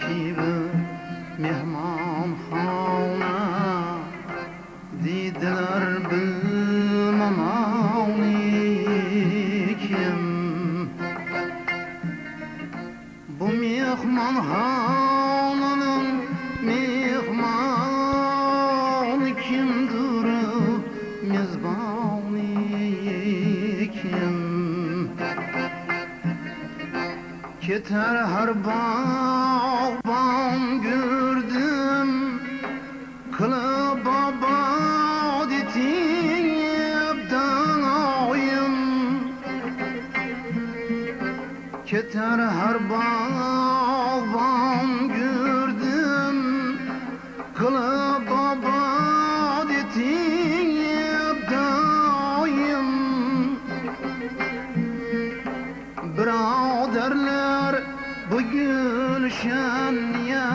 Cihan ki bir mehman hana Didiler bilmem kim bu mehman Keter her bağban gördüm Kılı baba ditiyepten oyun Keter her bağban gördüm Kılı baba شميا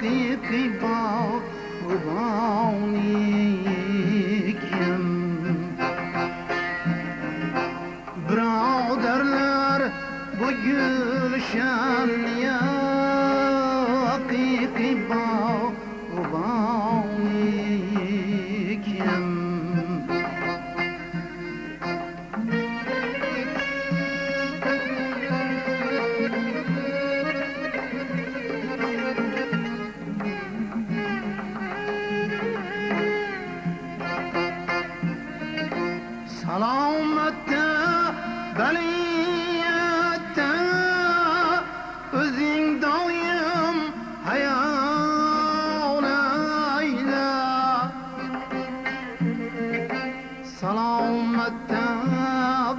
قيقي باو غباوني كم براودرلر bu gülşen ya hakiki bağ qaniyatda o'zing doim hayon ayla. Salomatda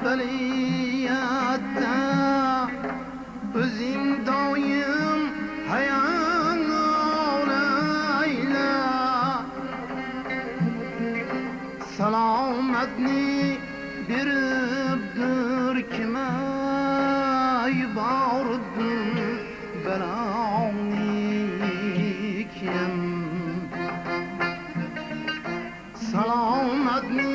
biling biribdir kime yubordim beloni kim Selametni biribdir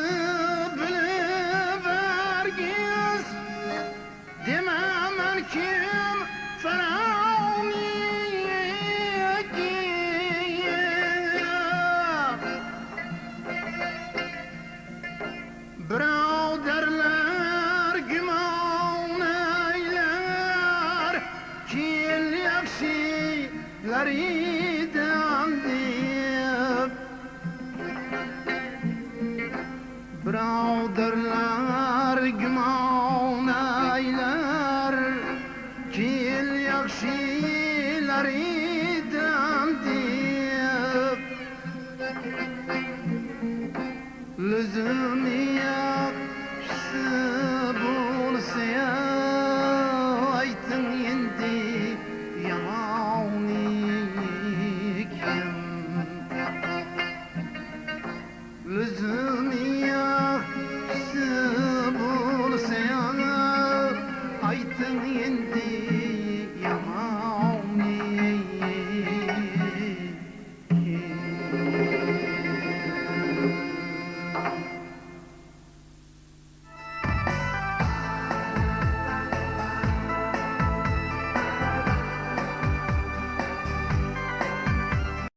Braderler güman eyler. Kil yaksileriden deyip Lüzum yakşı